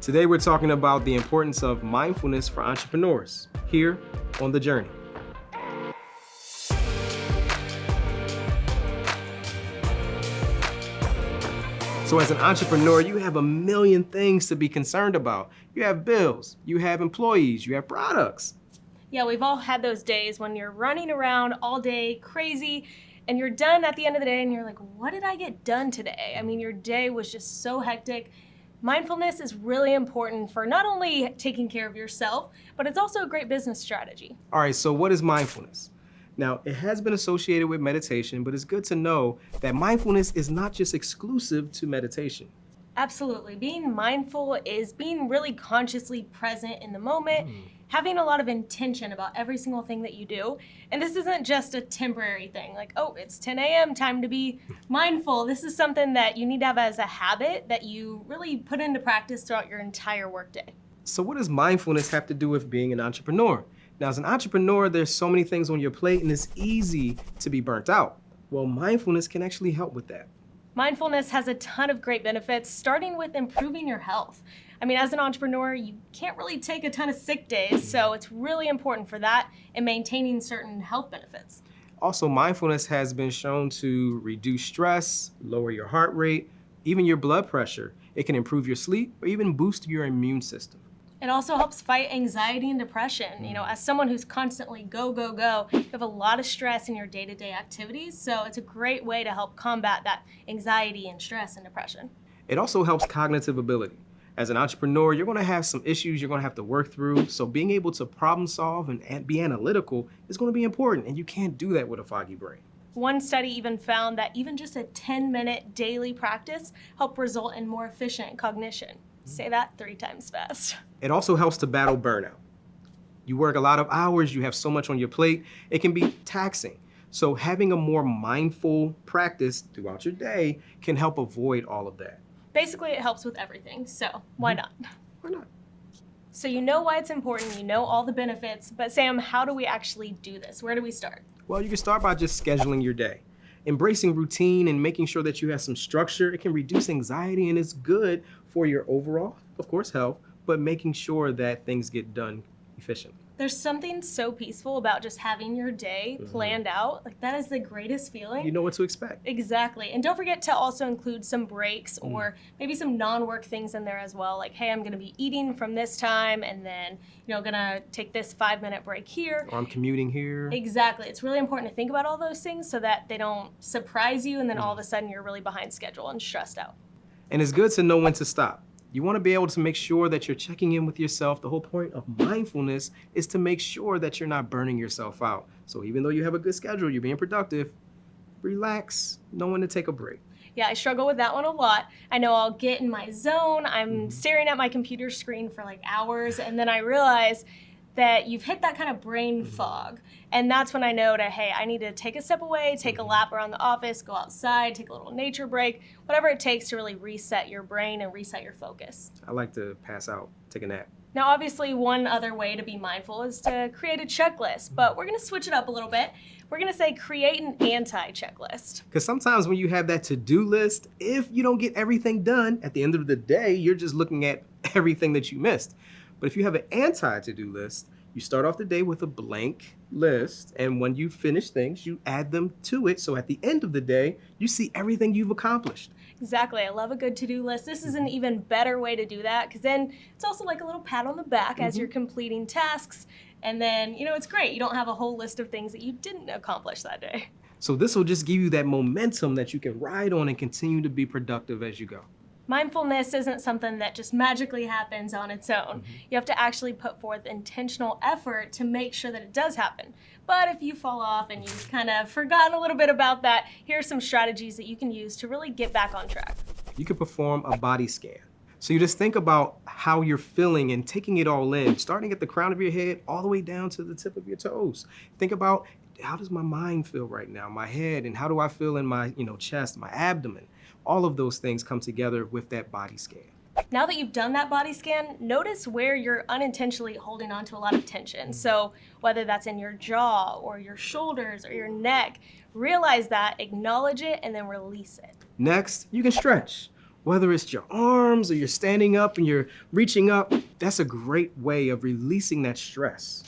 Today we're talking about the importance of mindfulness for entrepreneurs here on The Journey. So as an entrepreneur, you have a million things to be concerned about. You have bills, you have employees, you have products. Yeah, we've all had those days when you're running around all day crazy and you're done at the end of the day and you're like, what did I get done today? I mean, your day was just so hectic. Mindfulness is really important for not only taking care of yourself, but it's also a great business strategy. All right, so what is mindfulness? Now, it has been associated with meditation, but it's good to know that mindfulness is not just exclusive to meditation. Absolutely. Being mindful is being really consciously present in the moment, mm. having a lot of intention about every single thing that you do. And this isn't just a temporary thing, like, oh, it's 10 a.m., time to be mindful. This is something that you need to have as a habit that you really put into practice throughout your entire workday. So, what does mindfulness have to do with being an entrepreneur? Now, as an entrepreneur, there's so many things on your plate, and it's easy to be burnt out. Well, mindfulness can actually help with that. Mindfulness has a ton of great benefits, starting with improving your health. I mean, as an entrepreneur, you can't really take a ton of sick days, so it's really important for that and maintaining certain health benefits. Also, mindfulness has been shown to reduce stress, lower your heart rate, even your blood pressure. It can improve your sleep or even boost your immune system. It also helps fight anxiety and depression. You know, as someone who's constantly go, go, go, you have a lot of stress in your day-to-day -day activities, so it's a great way to help combat that anxiety and stress and depression. It also helps cognitive ability. As an entrepreneur, you're gonna have some issues you're gonna have to work through, so being able to problem solve and be analytical is gonna be important, and you can't do that with a foggy brain. One study even found that even just a 10 minute daily practice helped result in more efficient cognition. Say that three times fast. It also helps to battle burnout. You work a lot of hours, you have so much on your plate, it can be taxing. So having a more mindful practice throughout your day can help avoid all of that. Basically, it helps with everything, so why mm-hmm. not? Why not? So you know why it's important, you know all the benefits, but Sam, how do we actually do this? Where do we start? Well, you can start by just scheduling your day. Embracing routine and making sure that you have some structure, it can reduce anxiety and it's good for your overall, of course, health, but making sure that things get done efficiently. There's something so peaceful about just having your day mm-hmm. planned out. Like that is the greatest feeling. You know what to expect. Exactly. And don't forget to also include some breaks mm. or maybe some non-work things in there as well. Like, hey, I'm gonna be eating from this time and then, you know, gonna take this five minute break here. Or I'm commuting here. Exactly. It's really important to think about all those things so that they don't surprise you and then mm. all of a sudden you're really behind schedule and stressed out. And it's good to know when to stop. You want to be able to make sure that you're checking in with yourself. The whole point of mindfulness is to make sure that you're not burning yourself out. So even though you have a good schedule, you're being productive, relax, know when to take a break. Yeah, I struggle with that one a lot. I know I'll get in my zone, I'm mm-hmm. staring at my computer screen for like hours, and then I realize that you've hit that kind of brain mm-hmm. fog. And that's when I know to, hey, I need to take a step away, take a mm-hmm. lap around the office, go outside, take a little nature break, whatever it takes to really reset your brain and reset your focus. I like to pass out, take a nap. Now, obviously, one other way to be mindful is to create a checklist, but we're gonna switch it up a little bit. We're gonna say create an anti-checklist. Because sometimes when you have that to-do list, if you don't get everything done, at the end of the day, you're just looking at everything that you missed. But if you have an anti-to-do list, you start off the day with a blank list, and when you finish things, you add them to it. So at the end of the day, you see everything you've accomplished. Exactly. I love a good to-do list. This is an even better way to do that because then it's also like a little pat on the back mm -hmm. as mm-hmm. you're completing tasks. And then, you know, it's great. You don't have a whole list of things that you didn't accomplish that day. So this will just give you that momentum that you can ride on and continue to be productive as you go. Mindfulness isn't something that just magically happens on its own. Mm -hmm. You have to actually put forth intentional effort to make sure that it does happen. But if you fall off and you've kind of forgotten a little bit about that, here are some strategies that you can use to really get back on track. You can perform a body scan. So you just think about how you're feeling and taking it all in, starting at the crown of your head all the way down to the tip of your toes. Think about how does my mind feel right now, my head, and how do I feel in my you know, chest, my abdomen? All of those things come together with that body scan. Now that you've done that body scan, notice where you're unintentionally holding on to a lot of tension. Mm-hmm. So whether that's in your jaw or your shoulders or your neck, realize that, acknowledge it, and then release it. Next, you can stretch. Whether it's your arms or you're standing up and you're reaching up, that's a great way of releasing that stress.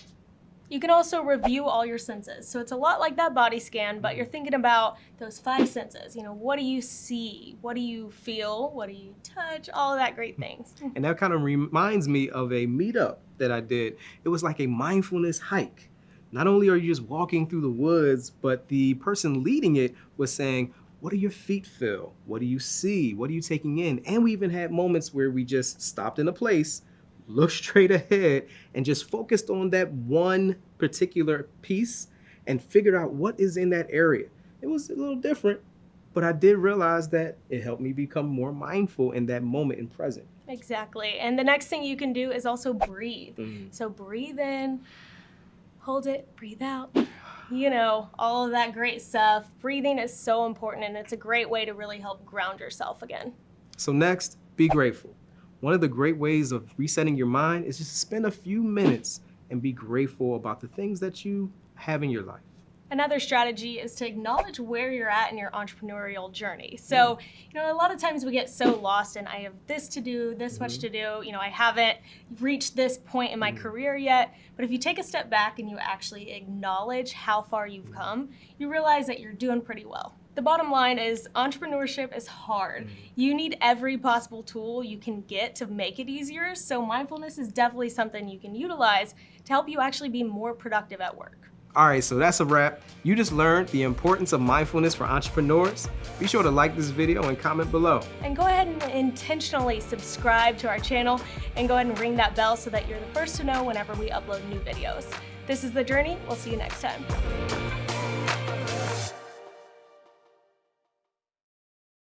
You can also review all your senses. So it's a lot like that body scan, but you're thinking about those five senses. You know, what do you see? What do you feel? What do you touch? All that great things. And that kind of reminds me of a meetup that I did. It was like a mindfulness hike. Not only are you just walking through the woods, but the person leading it was saying, what do your feet feel? What do you see? What are you taking in? And we even had moments where we just stopped in a place looked straight ahead and just focused on that one particular piece and figured out what is in that area. It was a little different, but I did realize that it helped me become more mindful in that moment and present. Exactly. And the next thing you can do is also breathe. Mm. So breathe in, hold it, breathe out. You know, all of that great stuff. Breathing is so important and it's a great way to really help ground yourself again. So next, be grateful. One of the great ways of resetting your mind is just spend a few minutes and be grateful about the things that you have in your life. Another strategy is to acknowledge where you're at in your entrepreneurial journey. So, mm. you know, a lot of times we get so lost and I have this to do, this mm-hmm. much to do, you know, I haven't reached this point in my mm. career yet. But if you take a step back and you actually acknowledge how far you've come, you realize that you're doing pretty well. The bottom line is entrepreneurship is hard. Mm-hmm. You need every possible tool you can get to make it easier. So mindfulness is definitely something you can utilize to help you actually be more productive at work. All right, so that's a wrap. You just learned the importance of mindfulness for entrepreneurs. Be sure to like this video and comment below. And go ahead and intentionally subscribe to our channel and go ahead and ring that bell so that you're the first to know whenever we upload new videos. This is The Journey. We'll see you next time.